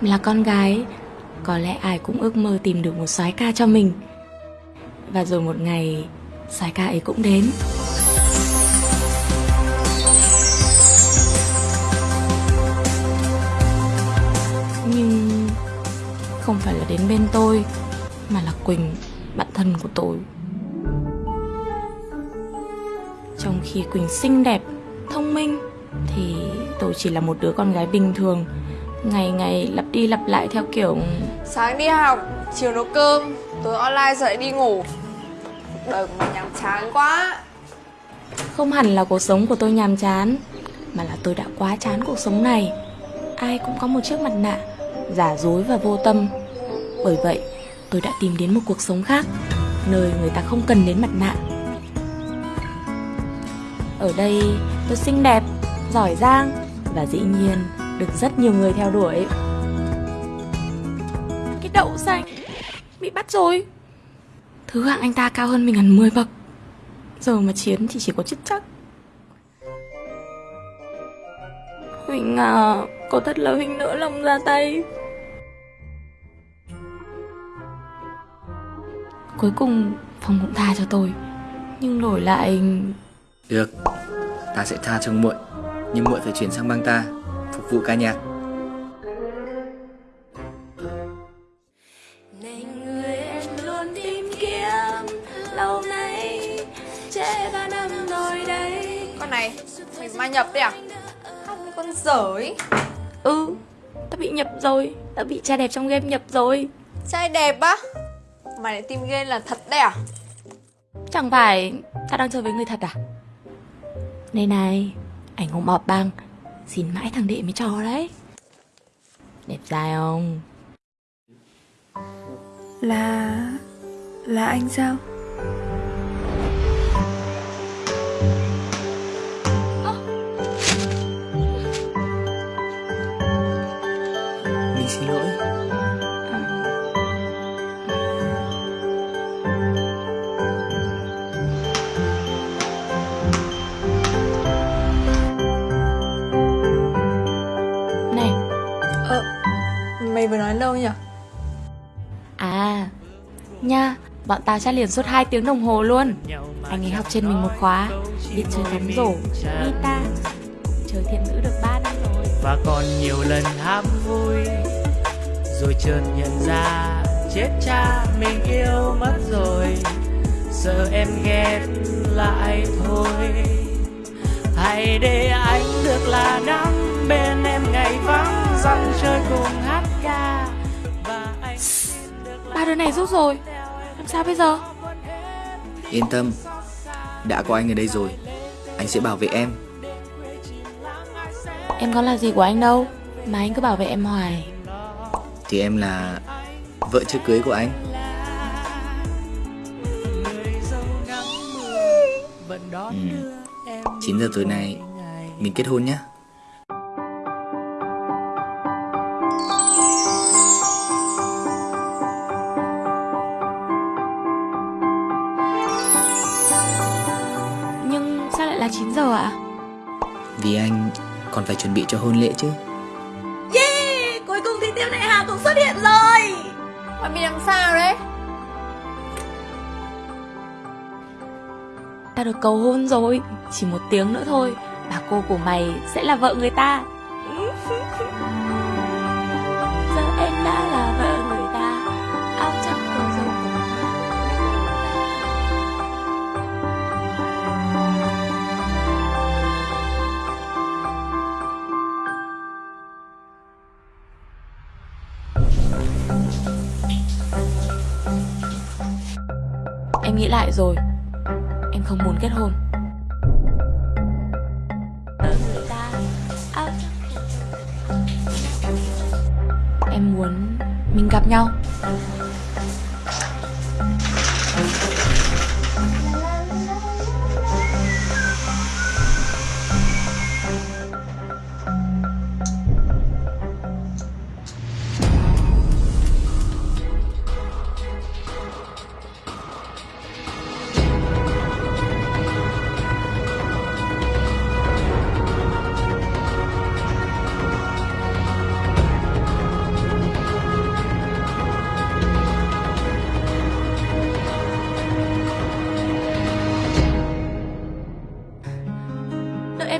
Là con gái, Có lẽ ai cũng ước mơ tìm được một soái ca cho mình. Và rồi một ngày, soái ca ấy cũng đến. Nhưng Không phải là đến bên tôi, Mà là Quỳnh, Bạn thân của tôi. Trong khi Quỳnh xinh đẹp, Thông minh, Thì tôi chỉ là một đứa con gái bình thường. Ngày ngày lặp đi lặp lại theo kiểu Sáng đi học, chiều nấu cơm, tối online rồi lại đi ngủ. Đời của mình nhàm chán quá. Không hẳn là cuộc sống của tôi nhàm chán Mà là tôi đã quá chán cuộc sống này. Ai cũng có một chiếc mặt nạ Giả dối và vô tâm. Bởi vậy tôi đã tìm đến một cuộc sống khác Nơi người ta không cần đến mặt nạ. Ở đây tôi xinh đẹp, giỏi giang Và dĩ nhiên được rất nhiều người theo đuổi. Cái đậu xanh Bị bắt rồi. Thứ hạng anh ta cao hơn mình hẳn 10 bậc. Giờ mà chiến thì chỉ có chết chắc Huỳnh à Có thật là Huỳnh nỡ lòng ra tay. Cuối cùng Phong cũng tha cho tôi. Nhưng đổi lại Được, ta sẽ tha cho muội Nhưng muội phải chuyển sang bang ta vụ ca nhạc. Này người em luôn tìm kiếm Lâu nay Trễ ba năm rồi đây. Con này, mình ma nhập đấy à? Với con dở ấy Ừ Ta bị nhập rồi Ta bị trai đẹp trong game nhập rồi. Trai đẹp á? Mày lại tìm game là thật đấy à? Chẳng phải ta đang chơi với người thật à? Này này Ảnh hùng bọp băng Xin mãi thằng đệ mới cho đấy Đẹp trai không Là... là anh sao? Đâu nhỉ? À Nha Bọn tao chat liền suốt 2 tiếng đồng hồ luôn. Anh ấy học trên mình một khóa Biết chơi bóng rổ Guitar Chơi thiện ngữ được 3 năm rồi. Và còn nhiều lần ham vui rồi chợt nhận ra chết cha mình yêu mất rồi. Sợ em ghét lại thôi. Hãy để anh được là nắng bên em ngày vắng dặm chơi cùng hát đứa này rút rồi. Làm sao bây giờ? Yên tâm Đã có anh ở đây rồi. Anh sẽ bảo vệ em. Em có là gì của anh đâu Mà anh cứ bảo vệ em hoài. Thì em là Vợ chưa cưới của anh. Ừ. đưa em 9 giờ tối nay Mình kết hôn nhé phải chuẩn bị cho hôn lễ chứ. Yeah Cuối cùng thì tiêu đại hà cũng xuất hiện rồi. Mày bị làm sao đấy? Ta được cầu hôn rồi Chỉ một tiếng nữa thôi. Bà cô của mày sẽ là vợ người ta lại rồi. Em không muốn kết hôn. Em muốn mình gặp nhau.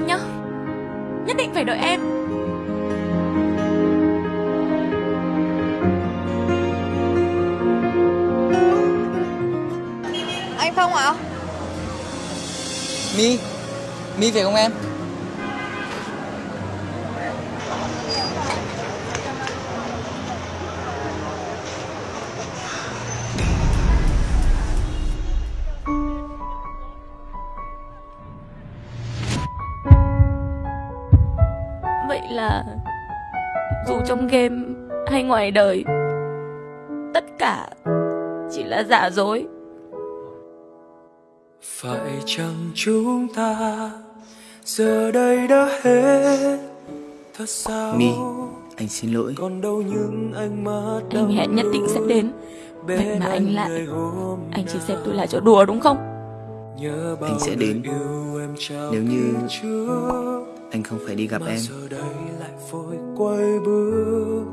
em nhé Nhất định phải đợi em. Anh Phong ạ? À? Mi Mi về không em? Trong game hay ngoài đời. Tất cả chỉ là giả dối. Phải chăng chúng ta giờ đây đã hết? Thật sao Mi Anh xin lỗi. còn đâu những ánh mắt Anh hẹn nhất định sẽ đến. Vậy mà anh lại. Anh chỉ xem tôi là chỗ đùa đúng không? Anh sẽ đến. Nếu như Anh không phải đi gặp em vội quay bước.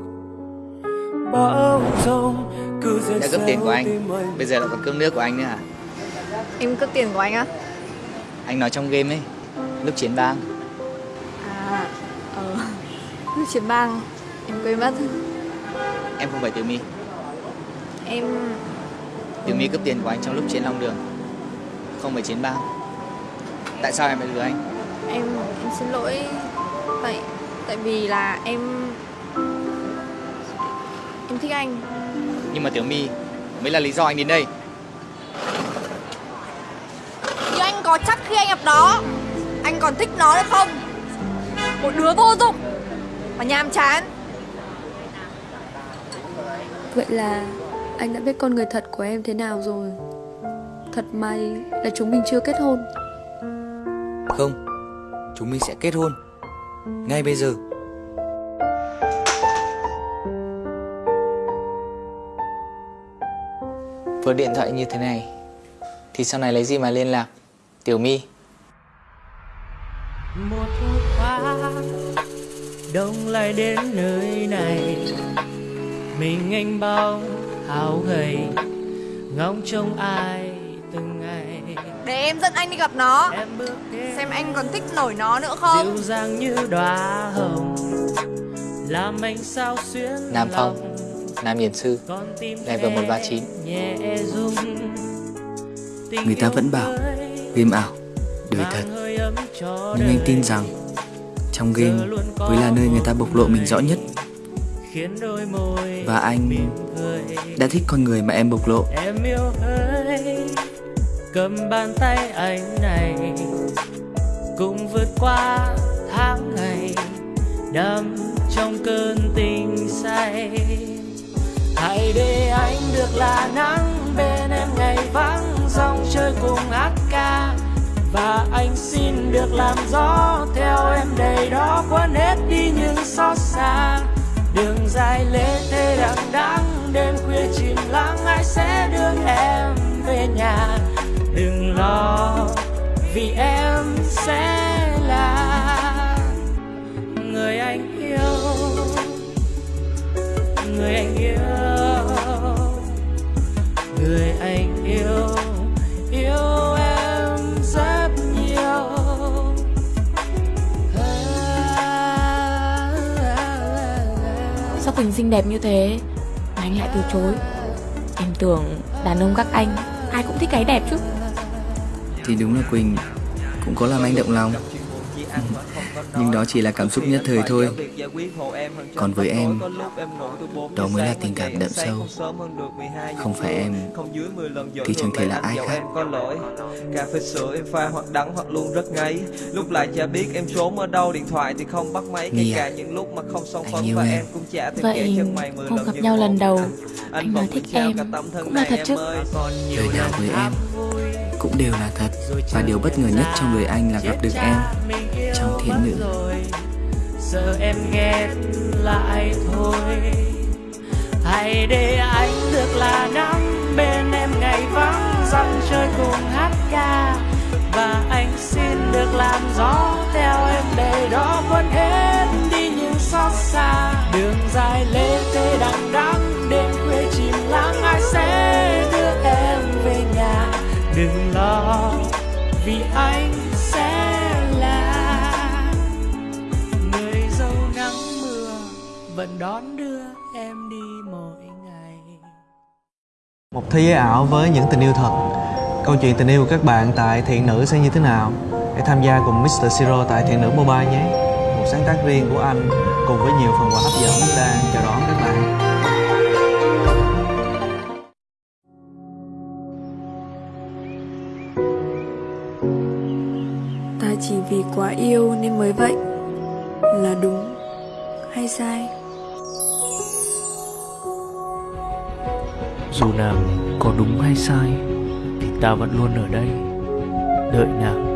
Bão giông cứ dệt Đã cướp tiền của anh. Bây giờ lại còn cướp nước của anh nữa à Em cướp tiền của anh á? Anh nói trong game ấy Lúc chiến bang. À, ờ, lúc chiến bang em quên mất. Em không phải Tiểu Mi Em Tiểu Mi cướp tiền của anh trong lúc chiến Long Đường. Không phải chiến bang. Tại sao em lại lừa anh? Em em xin lỗi. Tại tại vì là em em thích anh. Nhưng mà Tiểu Mi mới là lý do anh đến đây. Nhưng anh có chắc khi anh gặp nó anh còn thích nó nữa không? Một đứa vô dụng mà nhàm chán. Vậy là anh đã biết con người thật của em thế nào rồi. Thật may là chúng mình chưa kết hôn. Không Chúng mình sẽ kết hôn Ngay bây giờ. Với điện thoại như thế này Thì sau này lấy gì mà liên lạc? Tiểu My. Một qua đông lại đến nơi này. Mình anh bóng háo gầy ngóng trông ai từng ngày. Để em dẫn anh đi gặp nó. Em bước đến xem anh còn thích nổi nó nữa không? Dịu dàng như đóa hồng làm anh sao xuyên Nam Phong. Nam Điển Sư Level em 139. nhẹ rung Tình Người ta vẫn bảo Game ảo Đời thật. Nhưng anh tin rằng Trong game mới là nơi người ta bộc lộ mình rõ nhất. khiến đôi môi Và anh Đã thích con người mà em bộc lộ. Em yêu ơi cầm bàn tay anh này cùng vượt qua tháng ngày đắm trong cơn tình say. Hãy để anh được là nắng bên em ngày vắng, dòng chơi cùng hát ca. Và anh xin được làm gió theo em đầy đó, quên hết đi những xót xa. Đường dài lê thê đằng đẵng, đêm khuya chìm lắng, ai sẽ đưa em về nhà? Đừng lo, vì em sẽ người anh yêu. Người anh yêu yêu em rất nhiều. Sao Quỳnh xinh đẹp như thế Mà anh lại từ chối. Em tưởng đàn ông các anh Ai cũng thích cái đẹp chứ. Thì đúng là Quỳnh Cũng có làm anh động lòng Nhưng đó chỉ là cảm xúc nhất thời thôi. Còn với em Đó mới là tình cảm đậm sâu. Không phải em Thì chẳng thể là ai khác. Cà phê sữa em pha hoặc đắng hoặc luôn rất ngấy. Lúc lại chả biết em trốn ở đâu điện thoại thì không bắt máy. Kể Mia, cả những lúc mà không xong yêu và em. cũng chả Vậy kể chân mày mười hôm lần gặp nhau lần đầu, anh nói thích em, cũng là thật chứ? ơi. còn nhiều Lời nào với em Cũng đều là thật. Và điều bất ngờ nhất trong đời anh là gặp được em Nữ rồi. Giờ em ghét lại thôi. Hãy để anh được là nắng bên em ngày vắng dặm chơi cùng hát ca. Và anh xin được làm gió theo em đầy đó quên hết đi những xót xa. Đường dài lê thê đằng đẵng đêm khuya chìm lắng ai sẽ đưa em về nhà? Đừng lo vì anh vẫn đón đưa em đi mỗi ngày Một thế giới ảo với những tình yêu thật câu chuyện tình yêu của các bạn tại Thiện Nữ sẽ như thế nào. Hãy tham gia cùng Mr. Siro tại Thiện Nữ Mobile nhé. Một sáng tác riêng của anh cùng với nhiều phần quà hấp dẫn đang chào đón các bạn. ta chỉ vì quá yêu nên mới vậy là đúng hay sai Dù nàng có đúng hay sai Thì ta vẫn luôn ở đây Đợi nàng.